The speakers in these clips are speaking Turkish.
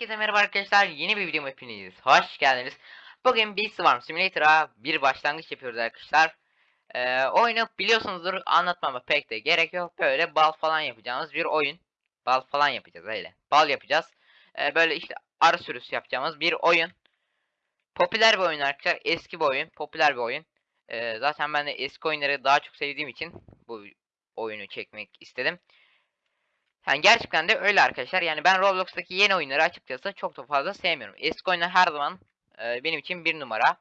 Herkese merhaba arkadaşlar. Yeni bir videoma hepiniz hoş geldiniz. Bugün bir Swarm Simulator'a bir başlangıç yapıyoruz arkadaşlar. Ee, oyunu biliyorsunuzdur anlatmama pek de gerek yok. Böyle bal falan yapacağımız bir oyun. Bal falan yapacağız öyle. Bal yapacağız. Ee, böyle işte arı sürüsü yapacağımız bir oyun. Popüler bir oyun arkadaşlar. Eski bir oyun. Popüler bir oyun. Ee, zaten ben de eski oyunları daha çok sevdiğim için bu oyunu çekmek istedim. Yani gerçekten de öyle arkadaşlar. Yani ben Roblox'taki yeni oyunları açıkçası çok da fazla sevmiyorum. Eski oyunlar her zaman e, benim için bir numara.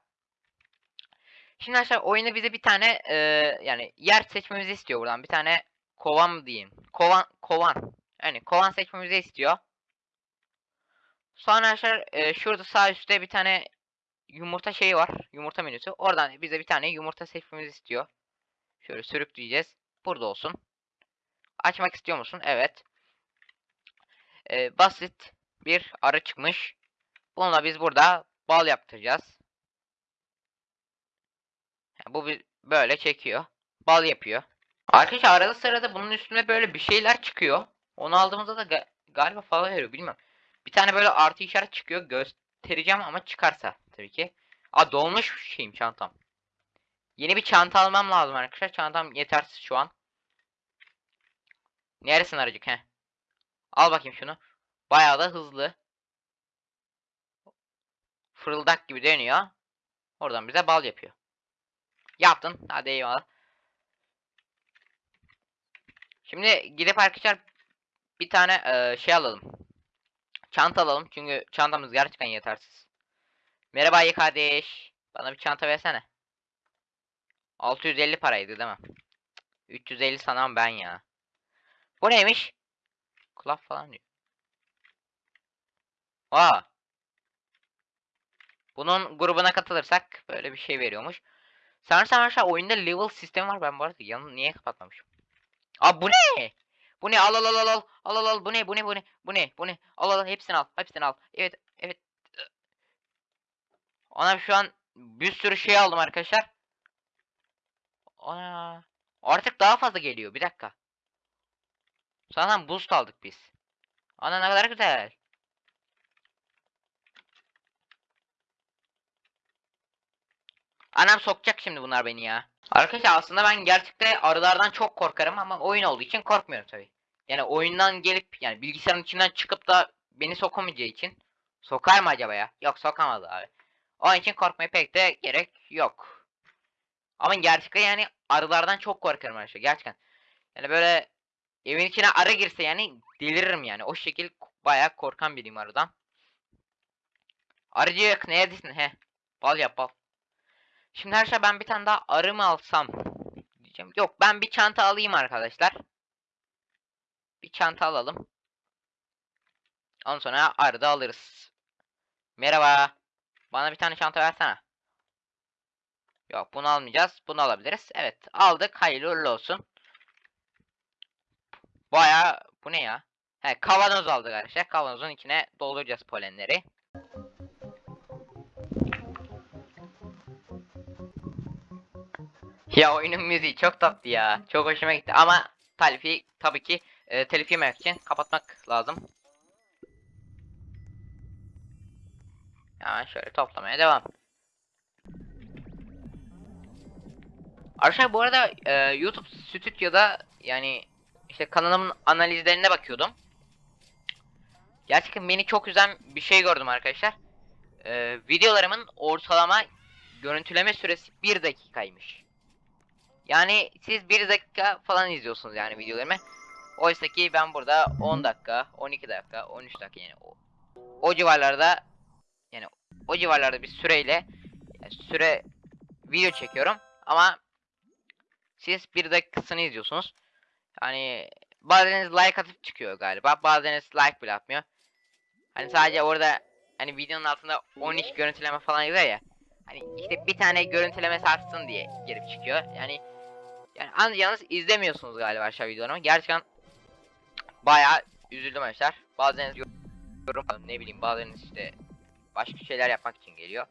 Şimdi arkadaşlar oyunda bize bir tane e, yani yer seçmemizi istiyor buradan. Bir tane kovan diyeyim? Kovan kovan. Yani kovan seçmemizi istiyor. Sonra arkadaşlar e, şurada sağ üstte bir tane yumurta şeyi var. Yumurta menüsü. Oradan bize bir tane yumurta seçmemizi istiyor. Şöyle sürükleyeceğiz. Burada olsun. Açmak istiyor musun? Evet. Ee, basit bir arı çıkmış. Bununla biz burada bal yaptıracağız. Yani bu böyle çekiyor. Bal yapıyor. Arkadaşlar arada sırada bunun üstüne böyle bir şeyler çıkıyor. Onu aldığımızda da ga- galiba falan veriyor bilmem. Bir tane böyle artı işaret çıkıyor. Göstereceğim ama çıkarsa tabii ki. Aa dolmuş şeyim çantam. Yeni bir çanta almam lazım arkadaşlar. Çantam yetersiz şu an. Neresin aracık he? Al bakayım şunu. Bayağı da hızlı. Fırıldak gibi dönüyor. Oradan bize bal yapıyor. Yaptın. Hadi eyvallah. Şimdi gidip arkadaşlar bir tane eee, şey alalım. Çanta alalım. Çünkü çantamız gerçekten yetersiz. Merhaba iyi kardeş. Bana bir çanta versene. 650 paraydı değil mi? 350 sanam ben ya. Bu neymiş? Kulak falan diyor. Aa. Bunun grubuna katılırsak böyle bir şey veriyormuş. Sanırsam aşağı oyunda level sistemi var. Ben bu arada yanını niye kapatmamışım? Aa bu ne? Bu ne? Al al al al al. Al al. Bu ne? Bu ne? Bu ne? Bu ne? Bu ne? Al al. Hepsini al. Hepsini al. Evet. Evet. Ana şu an bir sürü şey aldım arkadaşlar. Ana. Artık daha fazla geliyor. Bir dakika. Zaten boost aldık biz. Ana ne kadar güzel. Anam sokacak şimdi bunlar beni ya. Arkadaşlar aslında ben gerçekten arılardan çok korkarım ama oyun olduğu için korkmuyorum tabi. Yani oyundan gelip yani bilgisayarın içinden çıkıp da beni sokamayacağı için sokar mı acaba ya? Yok sokamaz abi. Onun için korkmaya pek de gerek yok. Ama gerçekten yani arılardan çok korkarım arkadaşlar gerçekten. Yani böyle evin içine arı girse yani deliririm yani. O şekil bayağı korkan biriyim arıdan. Arıcık neredesin he? Bal yap bal. Şimdi her şey ben bir tane daha arı mı alsam diyeceğim. Yok ben bir çanta alayım arkadaşlar. Bir çanta alalım. Ondan sonra arı da alırız. Merhaba. Bana bir tane çanta versene. Yok bunu almayacağız. Bunu alabiliriz. Evet aldık. Hayırlı uğurlu olsun. Baya bu ne ya? He kavanoz aldık arkadaşlar. Kavanozun içine dolduracağız polenleri. Ya oyunun müziği çok tatlı ya. Çok hoşuma gitti ama talifi tabii ki e, telif yememek için kapatmak lazım. Hemen şöyle toplamaya devam. Arkadaşlar bu arada e, YouTube Stüdyo'da yani işte kanalımın analizlerine bakıyordum. Gerçekten beni çok üzen bir şey gördüm arkadaşlar. E, videolarımın ortalama görüntüleme süresi 1 dakikaymış. Yani siz 1 dakika falan izliyorsunuz yani videolarımı. Oysa ki ben burada 10 dakika, 12 dakika, 13 dakika yani o, o civarlarda yani o civarlarda bir süreyle yani süre video çekiyorum ama siz 1 dakikasını izliyorsunuz. Yani bazılarınız like atıp çıkıyor galiba. Bazılarınız like bile atmıyor. Hani sadece orada hani videonun altında 13 görüntüleme falan yazıyor ya. Hani işte bir tane görüntüleme satsın diye girip çıkıyor. Yani yani an yalnız izlemiyorsunuz galiba aşağı videolarımı. Gerçekten bayağı üzüldüm arkadaşlar. Bazen yorum ne bileyim bazılarınız işte başka şeyler yapmak için geliyor.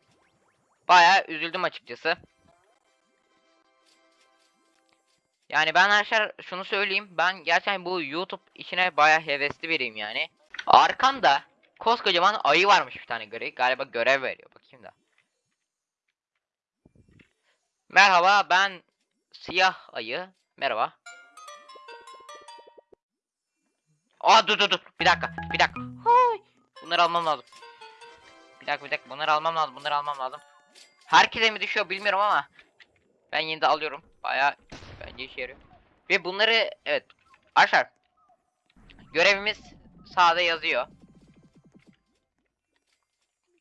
Bayağı üzüldüm açıkçası. Yani ben arkadaşlar şunu söyleyeyim. Ben gerçekten bu YouTube işine bayağı hevesli biriyim yani. Arkamda koskocaman ayı varmış bir tane görev. Galiba görev veriyor. Bakayım da. Merhaba ben siyah ayı. Merhaba. Aa dur dur dur. Bir dakika. Bir dakika. Hay. Bunları almam lazım. Bir dakika bir dakika. Bunları almam lazım. Bunları almam lazım. Herkese mi düşüyor bilmiyorum ama ben yine de alıyorum. Baya bence işe yarıyor. Ve bunları evet arkadaşlar görevimiz sağda yazıyor.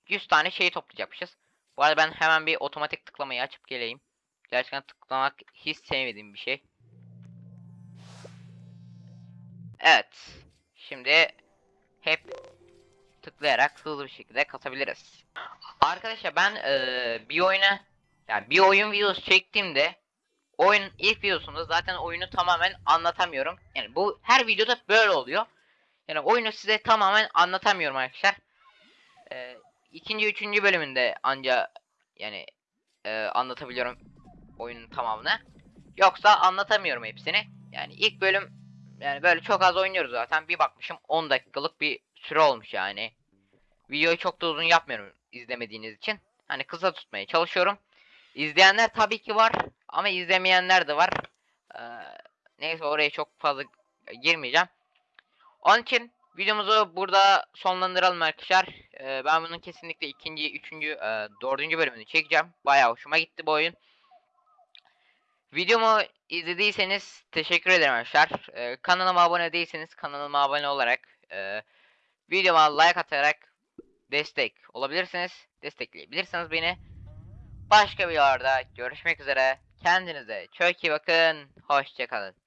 100 tane şey toplayacakmışız. Bu arada ben hemen bir otomatik tıklamayı açıp geleyim. Gerçekten tıklamak hiç sevmediğim bir şey. Evet. Şimdi hep tıklayarak hızlı bir şekilde kasabiliriz. Arkadaşlar ben eee, bir oyuna yani bir oyun videosu çektiğimde oyun ilk videosunda zaten oyunu tamamen anlatamıyorum. Yani bu her videoda böyle oluyor. Yani oyunu size tamamen anlatamıyorum arkadaşlar. Eee ikinci, üçüncü bölümünde anca yani eee, anlatabiliyorum oyunun tamamını. Yoksa anlatamıyorum hepsini. Yani ilk bölüm yani böyle çok az oynuyoruz zaten. Bir bakmışım 10 dakikalık bir süre olmuş yani. Videoyu çok da uzun yapmıyorum izlemediğiniz için. Hani kısa tutmaya çalışıyorum. İzleyenler tabii ki var ama izlemeyenler de var. Ee, neyse oraya çok fazla girmeyeceğim. Onun için videomuzu burada sonlandıralım arkadaşlar. Ee, ben bunun kesinlikle ikinci, üçüncü, e, dördüncü bölümünü çekeceğim. Bayağı hoşuma gitti bu oyun. Videomu izlediyseniz teşekkür ederim arkadaşlar. Ee, kanalıma abone değilseniz kanalıma abone olarak e, videoma like atarak destek olabilirsiniz. Destekleyebilirsiniz beni. Başka videolarda görüşmek üzere. Kendinize çok iyi bakın. Hoşçakalın.